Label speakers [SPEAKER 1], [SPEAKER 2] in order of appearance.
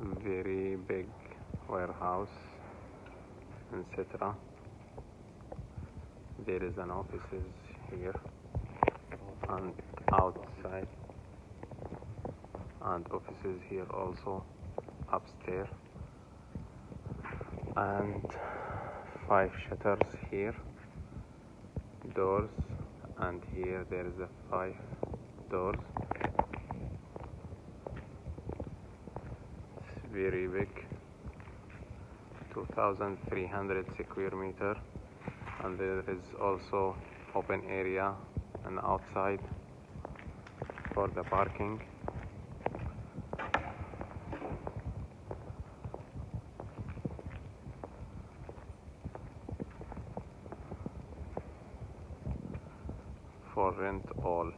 [SPEAKER 1] very big warehouse etc there is an offices here and outside and offices here also upstairs. And five shutters here doors and here there is a five doors very big 2300 square meter. And there is also open area and outside for the parking. For rent all.